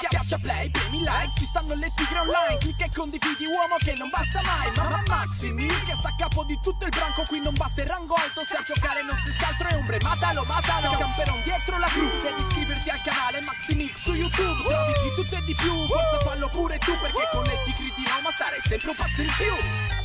Schiaccia play, premi like, ci stanno le tigre online. Clicca e condividi uomo che non basta mai. Mamma Maximi, che sta a capo di tutto il branco. Qui non basta il rango alto, se a giocare non si altro è ombre. Matalo, matalo, camperon dietro la cru. Devi iscriverti al canale Maximix su YouTube. Trovi di tutto e di più, forza fallo pure tu Perché con le tigri di Roma stare sempre un passo in più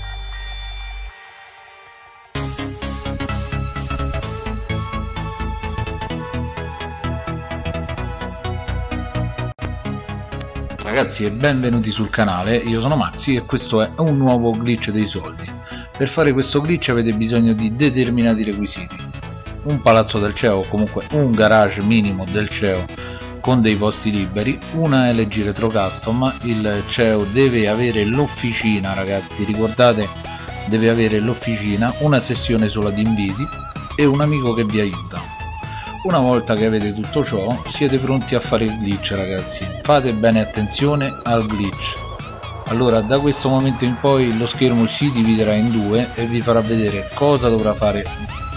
Ragazzi e benvenuti sul canale, io sono Maxi e questo è un nuovo glitch dei soldi. Per fare questo glitch avete bisogno di determinati requisiti. Un palazzo del CEO, o comunque un garage minimo del CEO con dei posti liberi, una LG Retro Custom, il CEO deve avere l'officina ragazzi, ricordate deve avere l'officina, una sessione sola di inviti e un amico che vi aiuta una volta che avete tutto ciò siete pronti a fare il glitch ragazzi. Fate bene attenzione al glitch. Allora da questo momento in poi lo schermo si dividerà in due e vi farà vedere cosa dovrà fare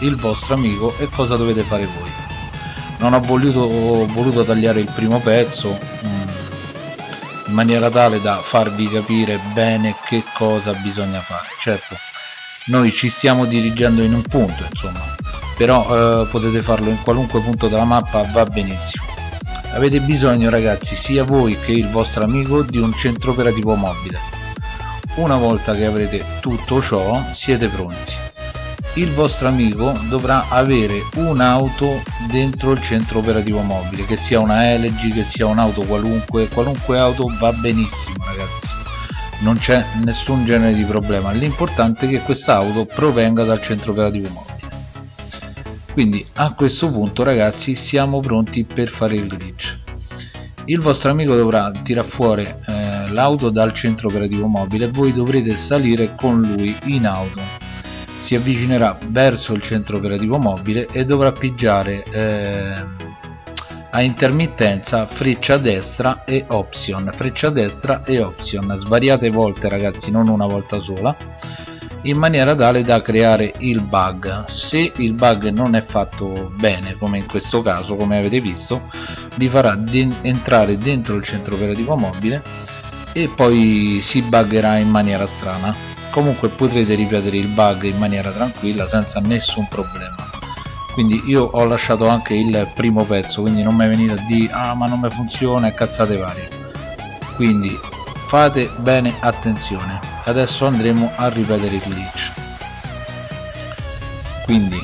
il vostro amico e cosa dovete fare voi. Non ho voluto, ho voluto tagliare il primo pezzo mm, in maniera tale da farvi capire bene che cosa bisogna fare certo. Noi ci stiamo dirigendo in un punto insomma però eh, potete farlo in qualunque punto della mappa va benissimo. Avete bisogno ragazzi sia voi che il vostro amico di un centro operativo mobile. Una volta che avrete tutto ciò siete pronti. Il vostro amico dovrà avere un'auto dentro il centro operativo mobile che sia una LG che sia un'auto qualunque. Qualunque auto va benissimo ragazzi. Non c'è nessun genere di problema. L'importante è che questa auto provenga dal centro operativo mobile quindi a questo punto ragazzi siamo pronti per fare il glitch. Il vostro amico dovrà tirare fuori eh, l'auto dal centro operativo mobile e voi dovrete salire con lui in auto. Si avvicinerà verso il centro operativo mobile e dovrà pigiare eh, a intermittenza freccia destra e option. Freccia destra e option. Svariate volte ragazzi non una volta sola in maniera tale da creare il bug. Se il bug non è fatto bene come in questo caso come avete visto vi farà de entrare dentro il centro operativo mobile e poi si buggerà in maniera strana. Comunque potrete ripetere il bug in maniera tranquilla senza nessun problema. Quindi io ho lasciato anche il primo pezzo quindi non mi venite a dire ah ma non mi funziona cazzate varie. Quindi fate bene attenzione. Adesso andremo a ripetere il glitch. Quindi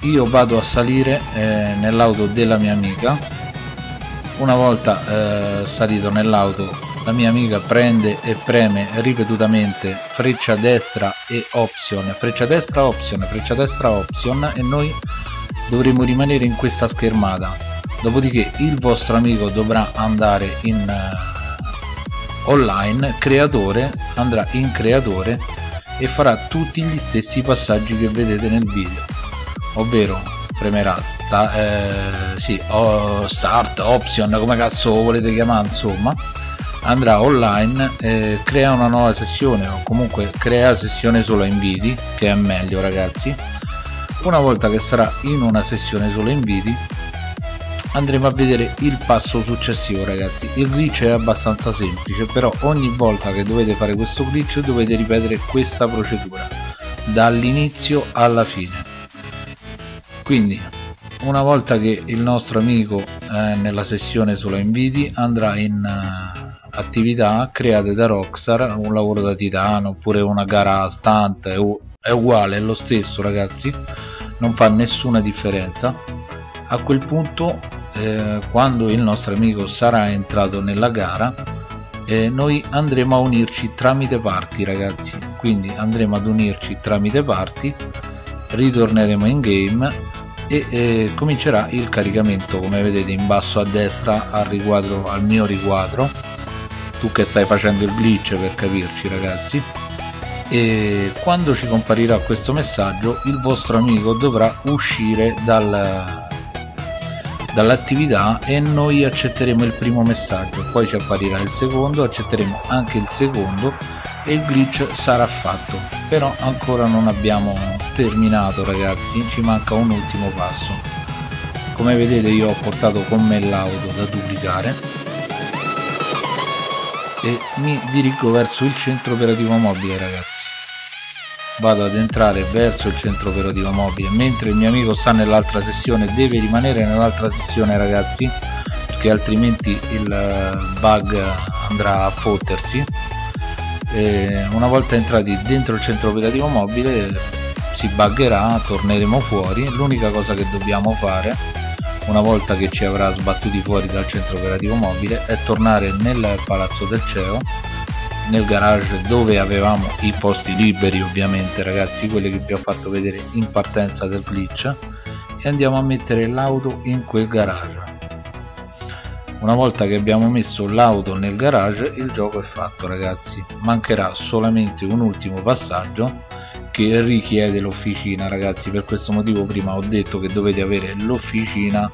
io vado a salire eh, nell'auto della mia amica. Una volta eh, salito nell'auto la mia amica prende e preme ripetutamente freccia destra e option. Freccia destra option freccia destra option e noi dovremo rimanere in questa schermata. Dopodiché il vostro amico dovrà andare in uh, online creatore andrà in creatore e farà tutti gli stessi passaggi che vedete nel video. Ovvero premerà sta, eh, sì, oh, start option come cazzo volete chiamare insomma andrà online eh, crea una nuova sessione o comunque crea sessione solo inviti che è meglio ragazzi. Una volta che sarà in una sessione solo inviti andremo a vedere il passo successivo ragazzi. Il glitch è abbastanza semplice però ogni volta che dovete fare questo glitch dovete ripetere questa procedura dall'inizio alla fine. Quindi una volta che il nostro amico è nella sessione solo inviti andrà in uh, attività create da Rockstar un lavoro da titano oppure una gara stunt è, è uguale è lo stesso ragazzi. Non fa nessuna differenza a quel punto eh, quando il nostro amico sarà entrato nella gara eh, noi andremo a unirci tramite parti ragazzi. Quindi andremo ad unirci tramite parti ritorneremo in game e eh, comincerà il caricamento come vedete in basso a destra al riquadro al mio riquadro tu che stai facendo il glitch per capirci ragazzi. E quando ci comparirà questo messaggio il vostro amico dovrà uscire dal, dall'attività e noi accetteremo il primo messaggio. Poi ci apparirà il secondo accetteremo anche il secondo e il glitch sarà fatto. Però ancora non abbiamo terminato ragazzi. Ci manca un ultimo passo. Come vedete io ho portato con me l'auto da duplicare e mi dirigo verso il centro operativo mobile ragazzi vado ad entrare verso il centro operativo mobile mentre il mio amico sta nell'altra sessione deve rimanere nell'altra sessione ragazzi perché altrimenti il eh, bug andrà a fottersi. E una volta entrati dentro il centro operativo mobile si buggerà torneremo fuori. L'unica cosa che dobbiamo fare una volta che ci avrà sbattuti fuori dal centro operativo mobile è tornare nel palazzo del CEO nel garage dove avevamo i posti liberi ovviamente ragazzi quelli che vi ho fatto vedere in partenza del glitch e andiamo a mettere l'auto in quel garage. Una volta che abbiamo messo l'auto nel garage il gioco è fatto ragazzi. Mancherà solamente un ultimo passaggio che richiede l'officina ragazzi. Per questo motivo prima ho detto che dovete avere l'officina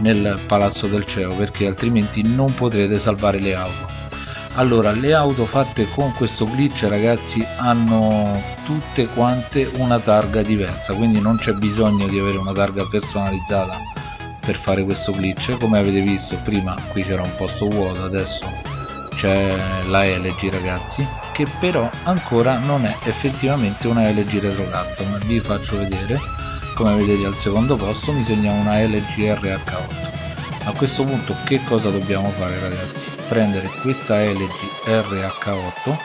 nel palazzo del CEO perché altrimenti non potrete salvare le auto allora le auto fatte con questo glitch ragazzi hanno tutte quante una targa diversa quindi non c'è bisogno di avere una targa personalizzata per fare questo glitch. Come avete visto prima qui c'era un posto vuoto adesso c'è la LG ragazzi che però ancora non è effettivamente una LG Retro Custom. Vi faccio vedere. Come vedete al secondo posto mi segna una LG RH8 a questo punto che cosa dobbiamo fare ragazzi? Prendere questa LG RH8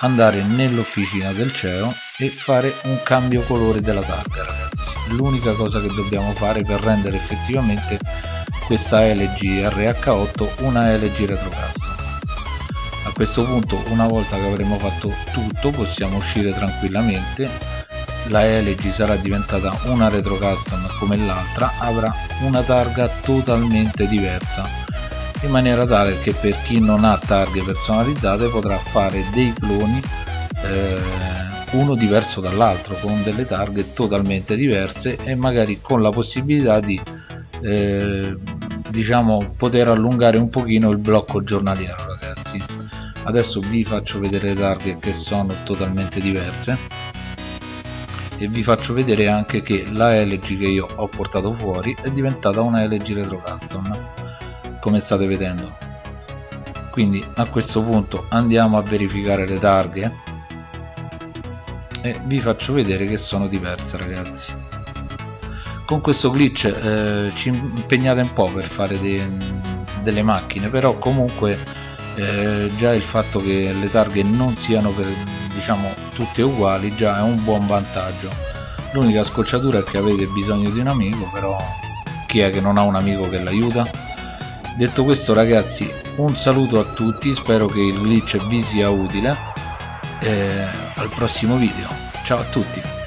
andare nell'officina del CEO e fare un cambio colore della targa ragazzi. L'unica cosa che dobbiamo fare per rendere effettivamente questa LG RH8 una LG Retro Custom a questo punto una volta che avremo fatto tutto possiamo uscire tranquillamente la LG sarà diventata una retro custom come l'altra avrà una targa totalmente diversa in maniera tale che per chi non ha targhe personalizzate potrà fare dei cloni eh, uno diverso dall'altro con delle targhe totalmente diverse e magari con la possibilità di eh, diciamo poter allungare un pochino il blocco giornaliero ragazzi. Adesso vi faccio vedere le targhe che sono totalmente diverse e vi faccio vedere anche che la LG che io ho portato fuori è diventata una LG Retro Custom come state vedendo. Quindi a questo punto andiamo a verificare le targhe e vi faccio vedere che sono diverse ragazzi. Con questo glitch eh, ci impegnate un po' per fare de delle macchine però comunque eh, già il fatto che le targhe non siano per diciamo tutte uguali già è un buon vantaggio. L'unica scocciatura è che avete bisogno di un amico però chi è che non ha un amico che l'aiuta? Detto questo ragazzi un saluto a tutti spero che il glitch vi sia utile e al prossimo video. Ciao a tutti